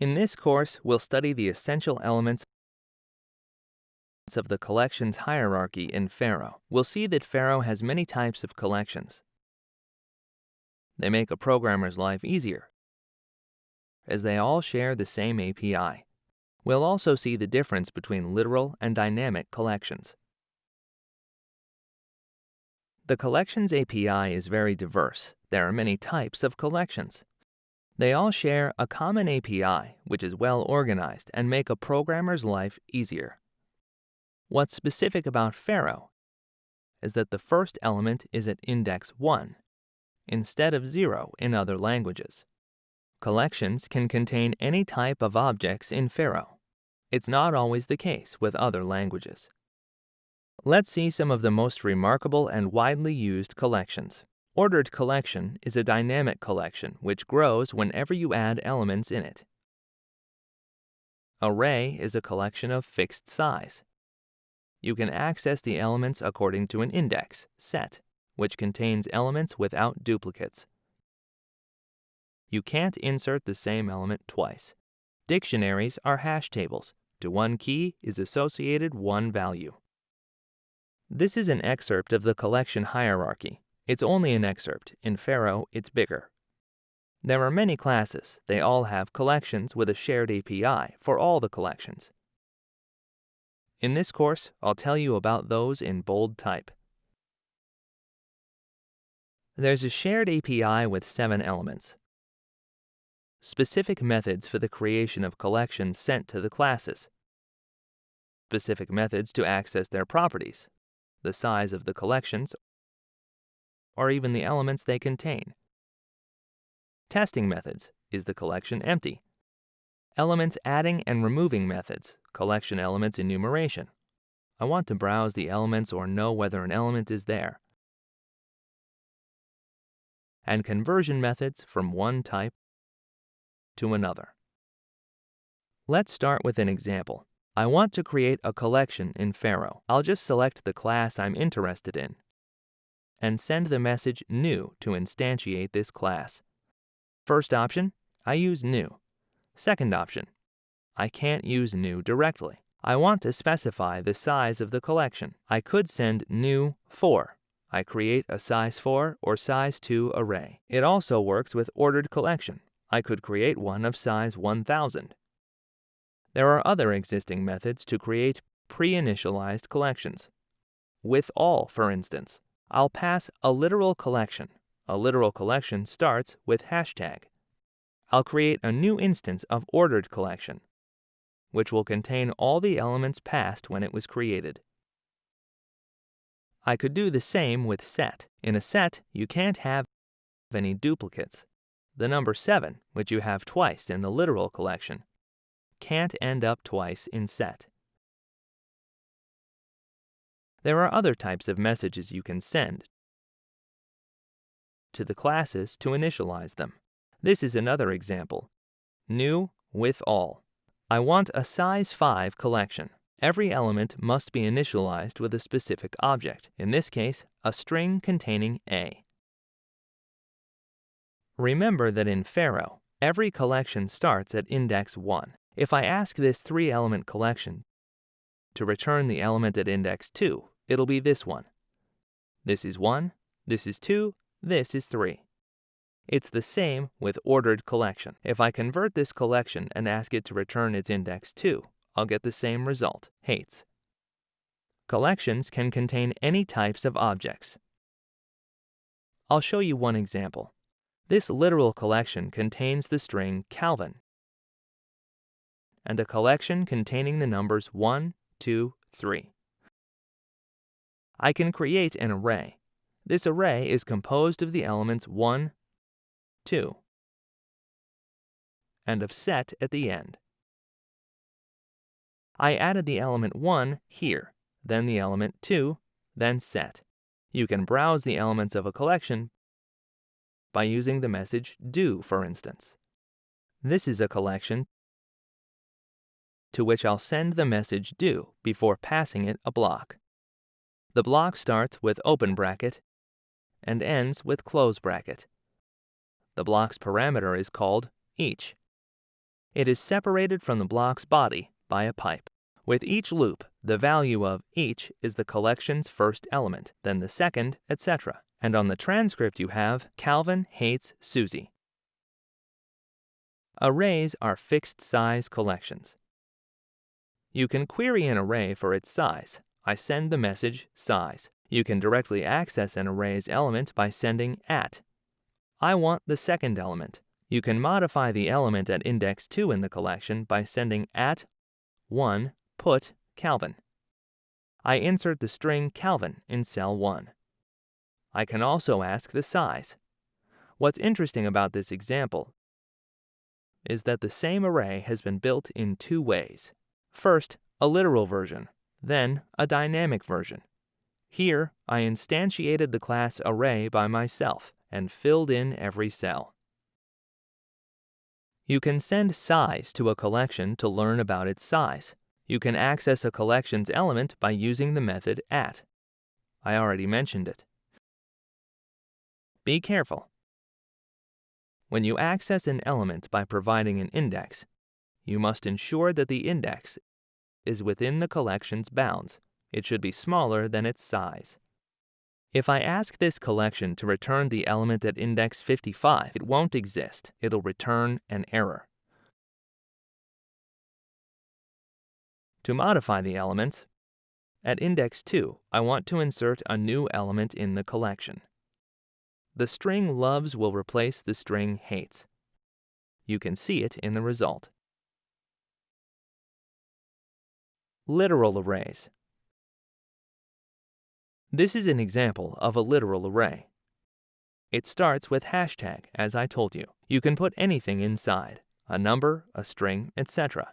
In this course, we'll study the essential elements of the collections hierarchy in Pharo. We'll see that Pharo has many types of collections. They make a programmer's life easier, as they all share the same API. We'll also see the difference between literal and dynamic collections. The Collections API is very diverse. There are many types of collections. They all share a common API, which is well organized and make a programmer's life easier. What's specific about Pharo is that the first element is at index 1, instead of 0 in other languages. Collections can contain any type of objects in Pharo. It's not always the case with other languages. Let's see some of the most remarkable and widely used collections. Ordered collection is a dynamic collection which grows whenever you add elements in it. Array is a collection of fixed size. You can access the elements according to an index, set, which contains elements without duplicates. You can't insert the same element twice. Dictionaries are hash tables. To one key is associated one value. This is an excerpt of the collection hierarchy. It's only an excerpt. In Pharo, it's bigger. There are many classes. They all have collections with a shared API for all the collections. In this course, I'll tell you about those in bold type. There's a shared API with seven elements. Specific methods for the creation of collections sent to the classes. Specific methods to access their properties, the size of the collections, or even the elements they contain. Testing methods. Is the collection empty? Elements adding and removing methods. Collection elements enumeration. I want to browse the elements or know whether an element is there. And conversion methods from one type to another. Let's start with an example. I want to create a collection in Pharo. I'll just select the class I'm interested in and send the message new to instantiate this class. First option, I use new. Second option, I can't use new directly. I want to specify the size of the collection. I could send new 4. I create a size 4 or size 2 array. It also works with ordered collection. I could create one of size 1000. There are other existing methods to create pre-initialized collections. With all, for instance, I'll pass a literal collection. A literal collection starts with hashtag. I'll create a new instance of ordered collection, which will contain all the elements passed when it was created. I could do the same with set. In a set, you can't have any duplicates. The number 7, which you have twice in the literal collection, can't end up twice in set. There are other types of messages you can send to the classes to initialize them. This is another example. New with all. I want a size 5 collection. Every element must be initialized with a specific object, in this case, a string containing A. Remember that in Pharo, every collection starts at index 1. If I ask this three-element collection to return the element at index 2, it'll be this one. This is 1, this is 2, this is 3. It's the same with ordered collection. If I convert this collection and ask it to return its index 2, I'll get the same result, hates. Collections can contain any types of objects. I'll show you one example. This literal collection contains the string Calvin and a collection containing the numbers 1, 2, 3. I can create an array. This array is composed of the elements 1, 2, and of set at the end. I added the element 1 here, then the element 2, then set. You can browse the elements of a collection by using the message do, for instance. This is a collection to which I'll send the message do before passing it a block. The block starts with open bracket and ends with close bracket. The block's parameter is called each. It is separated from the block's body by a pipe. With each loop, the value of each is the collection's first element, then the second, etc. And on the transcript you have Calvin hates Susie. Arrays are fixed-size collections. You can query an array for its size. I send the message size. You can directly access an array's element by sending at. I want the second element. You can modify the element at index 2 in the collection by sending at 1 put Calvin. I insert the string Calvin in cell 1. I can also ask the size. What's interesting about this example is that the same array has been built in two ways. First, a literal version, then a dynamic version. Here, I instantiated the class array by myself and filled in every cell. You can send size to a collection to learn about its size. You can access a collection's element by using the method at. I already mentioned it. Be careful. When you access an element by providing an index, you must ensure that the index is within the collection's bounds. It should be smaller than its size. If I ask this collection to return the element at index 55, it won't exist. It'll return an error. To modify the elements, at index 2, I want to insert a new element in the collection. The string loves will replace the string hates. You can see it in the result. Literal arrays. This is an example of a literal array. It starts with hashtag, as I told you. You can put anything inside, a number, a string, etc.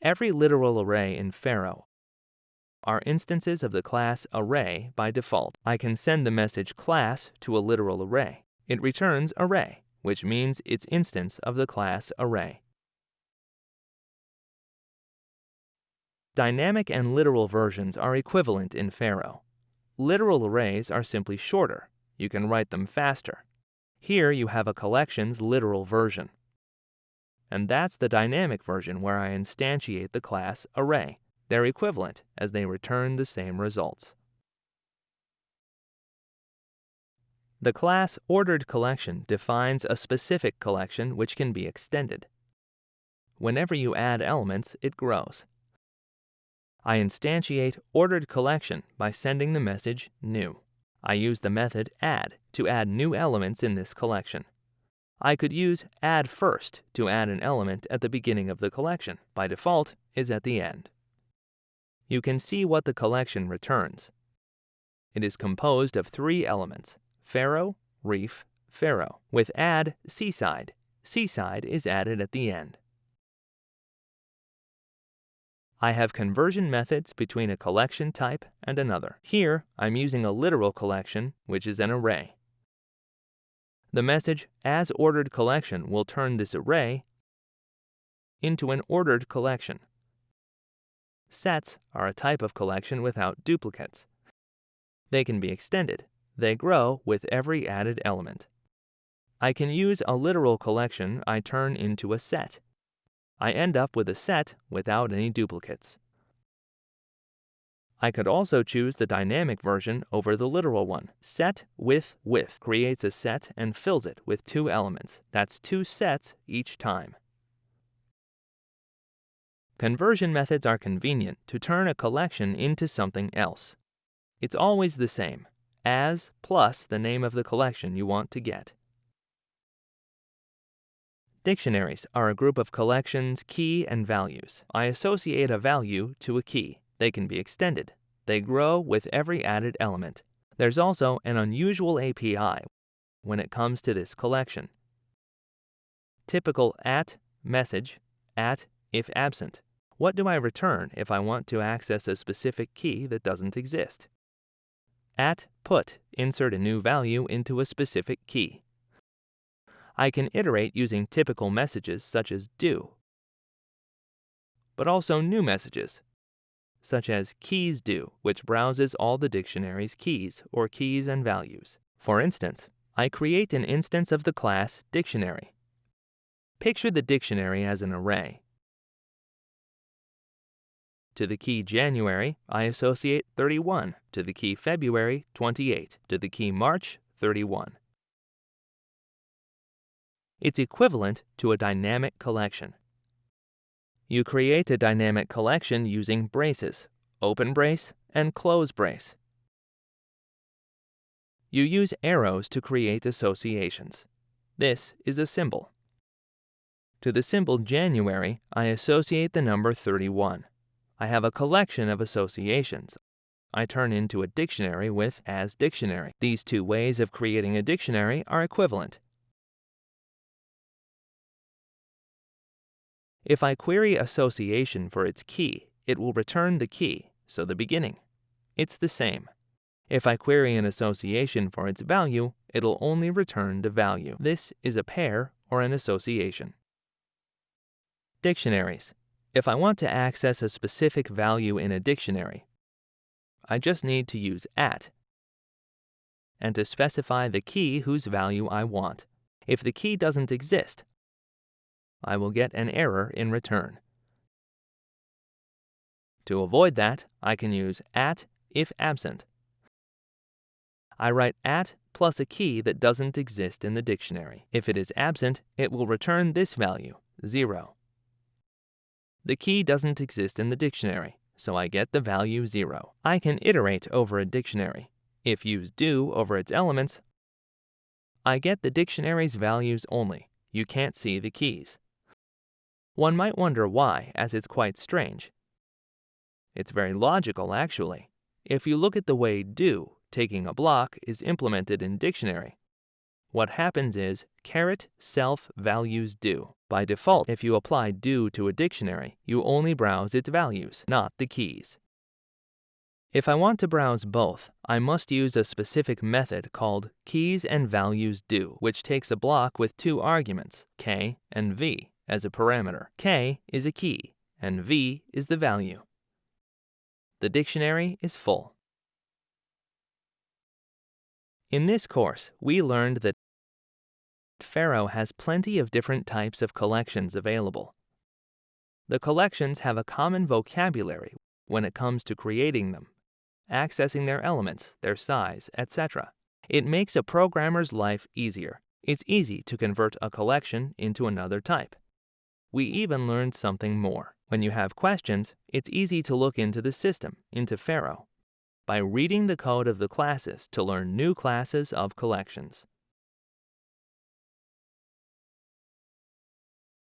Every literal array in Pharo are instances of the class array by default. I can send the message class to a literal array. It returns array, which means it's instance of the class array. Dynamic and literal versions are equivalent in Pharo. Literal arrays are simply shorter. You can write them faster. Here you have a collection's literal version. And that's the dynamic version where I instantiate the class array. They're equivalent as they return the same results. The class ordered collection defines a specific collection which can be extended. Whenever you add elements, it grows. I instantiate ordered collection by sending the message new. I use the method add to add new elements in this collection. I could use add first to add an element at the beginning of the collection. By default, is at the end. You can see what the collection returns. It is composed of three elements, Pharo, Reef, Pharo. With add seaside, seaside is added at the end. I have conversion methods between a collection type and another. Here, I'm using a literal collection, which is an array. The message as ordered collection will turn this array into an ordered collection. Sets are a type of collection without duplicates. They can be extended. They grow with every added element. I can use a literal collection I turn into a set. I end up with a set without any duplicates. I could also choose the dynamic version over the literal one. Set with with creates a set and fills it with two elements. That's two sets each time. Conversion methods are convenient to turn a collection into something else. It's always the same, as plus the name of the collection you want to get. Dictionaries are a group of collections, key, and values. I associate a value to a key. They can be extended. They grow with every added element. There's also an unusual API when it comes to this collection. Typical at message, at if absent. What do I return if I want to access a specific key that doesn't exist? At put, insert a new value into a specific key. I can iterate using typical messages such as do, but also new messages, such as keys do, which browses all the dictionary's keys or keys and values. For instance, I create an instance of the class dictionary. Picture the dictionary as an array. To the key January, I associate 31. To the key February, 28. To the key March, 31. It's equivalent to a dynamic collection. You create a dynamic collection using braces, open brace and close brace. You use arrows to create associations. This is a symbol. To the symbol January, I associate the number 31. I have a collection of associations. I turn into a dictionary with as dictionary. These two ways of creating a dictionary are equivalent. If I query association for its key, it will return the key, so the beginning. It's the same. If I query an association for its value, it'll only return the value. This is a pair or an association. Dictionaries. If I want to access a specific value in a dictionary, I just need to use at and to specify the key whose value I want. If the key doesn't exist, I will get an error in return. To avoid that, I can use at if absent. I write at plus a key that doesn't exist in the dictionary. If it is absent, it will return this value, 0. The key doesn't exist in the dictionary, so I get the value 0. I can iterate over a dictionary. If use do over its elements, I get the dictionary's values only. You can't see the keys. One might wonder why, as it's quite strange. It's very logical, actually. If you look at the way do, taking a block, is implemented in dictionary, what happens is caret self values do. By default, if you apply do to a dictionary, you only browse its values, not the keys. If I want to browse both, I must use a specific method called keys and values do, which takes a block with two arguments, k and v, as a parameter. k is a key, and v is the value. The dictionary is full. In this course, we learned that Pharo has plenty of different types of collections available. The collections have a common vocabulary when it comes to creating them, accessing their elements, their size, etc. It makes a programmer's life easier. It's easy to convert a collection into another type. We even learned something more. When you have questions, it's easy to look into the system, into Pharo, by reading the code of the classes to learn new classes of collections.